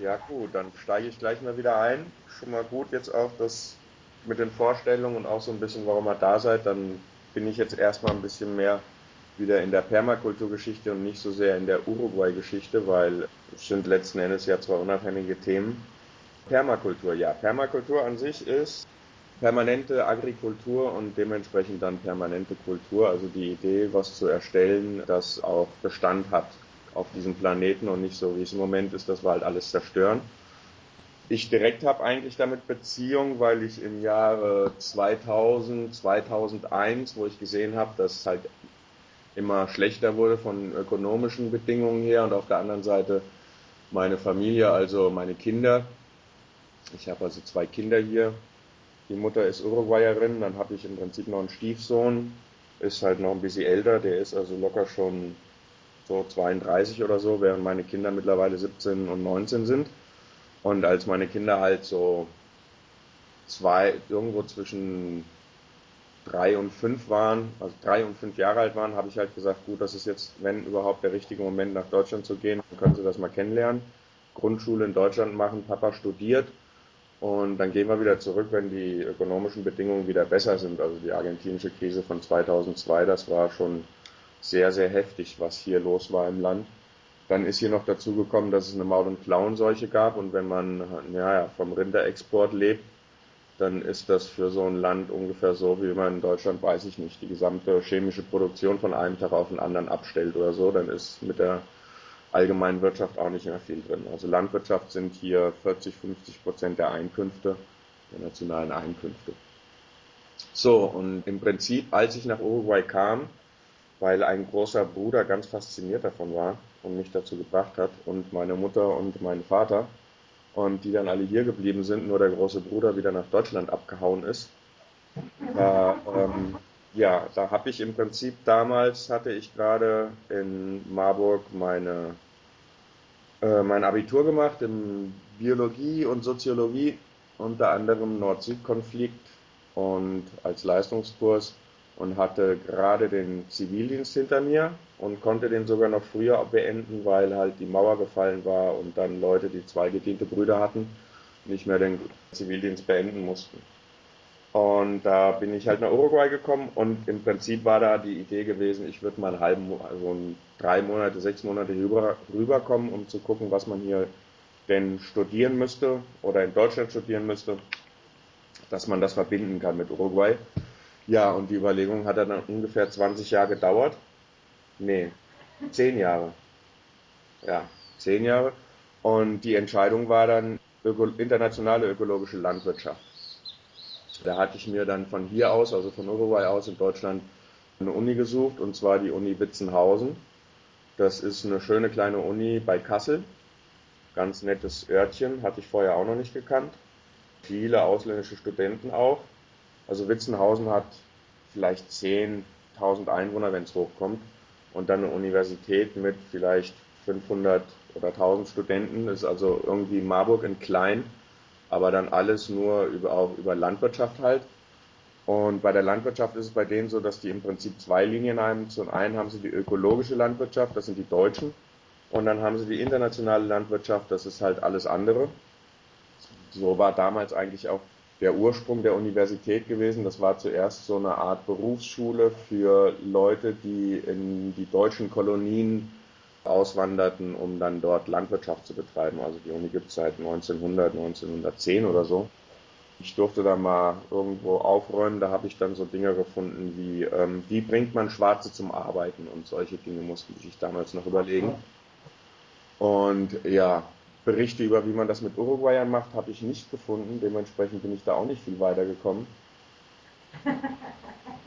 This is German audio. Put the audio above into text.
Ja gut, dann steige ich gleich mal wieder ein. Schon mal gut jetzt auch das mit den Vorstellungen und auch so ein bisschen, warum ihr da seid. Dann bin ich jetzt erstmal ein bisschen mehr wieder in der Permakulturgeschichte und nicht so sehr in der Uruguay-Geschichte, weil es sind letzten Endes ja zwei unabhängige Themen. Permakultur, ja. Permakultur an sich ist permanente Agrikultur und dementsprechend dann permanente Kultur, also die Idee, was zu erstellen, das auch Bestand hat auf diesem Planeten und nicht so, wie es im Moment ist, dass wir halt alles zerstören. Ich direkt habe eigentlich damit Beziehung, weil ich im Jahre 2000, 2001, wo ich gesehen habe, dass es halt immer schlechter wurde von ökonomischen Bedingungen her und auf der anderen Seite meine Familie, also meine Kinder. Ich habe also zwei Kinder hier. Die Mutter ist Uruguayerin, dann habe ich im Prinzip noch einen Stiefsohn, ist halt noch ein bisschen älter, der ist also locker schon so 32 oder so, während meine Kinder mittlerweile 17 und 19 sind. Und als meine Kinder halt so zwei, irgendwo zwischen drei und fünf waren, also drei und fünf Jahre alt waren, habe ich halt gesagt, gut, das ist jetzt, wenn überhaupt der richtige Moment nach Deutschland zu gehen, dann können sie das mal kennenlernen. Grundschule in Deutschland machen, Papa studiert und dann gehen wir wieder zurück, wenn die ökonomischen Bedingungen wieder besser sind. Also die argentinische Krise von 2002, das war schon sehr, sehr heftig, was hier los war im Land. Dann ist hier noch dazu gekommen, dass es eine Maul- und Klauenseuche gab und wenn man ja, vom Rinderexport lebt, dann ist das für so ein Land ungefähr so, wie man in Deutschland, weiß ich nicht, die gesamte chemische Produktion von einem Tag auf den anderen abstellt oder so, dann ist mit der allgemeinen Wirtschaft auch nicht mehr viel drin. Also Landwirtschaft sind hier 40, 50 Prozent der Einkünfte, der nationalen Einkünfte. So, und im Prinzip, als ich nach Uruguay kam, weil ein großer Bruder ganz fasziniert davon war und mich dazu gebracht hat und meine Mutter und mein Vater und die dann alle hier geblieben sind, nur der große Bruder wieder nach Deutschland abgehauen ist. Da, ähm, ja, da habe ich im Prinzip damals hatte ich gerade in Marburg meine äh, mein Abitur gemacht in Biologie und Soziologie, unter anderem Nord-Süd-Konflikt und als Leistungskurs und hatte gerade den Zivildienst hinter mir und konnte den sogar noch früher beenden, weil halt die Mauer gefallen war und dann Leute, die zwei gediente Brüder hatten, nicht mehr den Zivildienst beenden mussten. Und da bin ich halt nach Uruguay gekommen und im Prinzip war da die Idee gewesen, ich würde mal einen halben, also drei Monate, sechs Monate rüber, rüberkommen, um zu gucken, was man hier denn studieren müsste oder in Deutschland studieren müsste, dass man das verbinden kann mit Uruguay. Ja, und die Überlegung hat dann ungefähr 20 Jahre gedauert. Nee, 10 Jahre. Ja, 10 Jahre. Und die Entscheidung war dann öko internationale ökologische Landwirtschaft. Da hatte ich mir dann von hier aus, also von Uruguay aus in Deutschland, eine Uni gesucht, und zwar die Uni Witzenhausen. Das ist eine schöne kleine Uni bei Kassel. Ganz nettes Örtchen, hatte ich vorher auch noch nicht gekannt. Viele ausländische Studenten auch. Also Witzenhausen hat vielleicht 10.000 Einwohner, wenn es hochkommt. Und dann eine Universität mit vielleicht 500 oder 1000 Studenten. Das ist also irgendwie Marburg in klein aber dann alles nur über, auch über Landwirtschaft halt. Und bei der Landwirtschaft ist es bei denen so, dass die im Prinzip zwei Linien haben. Zum einen haben sie die ökologische Landwirtschaft, das sind die Deutschen. Und dann haben sie die internationale Landwirtschaft, das ist halt alles andere. So war damals eigentlich auch der Ursprung der Universität gewesen. Das war zuerst so eine Art Berufsschule für Leute, die in die deutschen Kolonien auswanderten, um dann dort Landwirtschaft zu betreiben. Also die Uni gibt es seit 1900, 1910 oder so. Ich durfte da mal irgendwo aufräumen, da habe ich dann so Dinge gefunden wie, ähm, wie bringt man Schwarze zum Arbeiten und solche Dinge mussten die sich damals noch überlegen. Und ja, Berichte über, wie man das mit Uruguayern macht, habe ich nicht gefunden. Dementsprechend bin ich da auch nicht viel weitergekommen.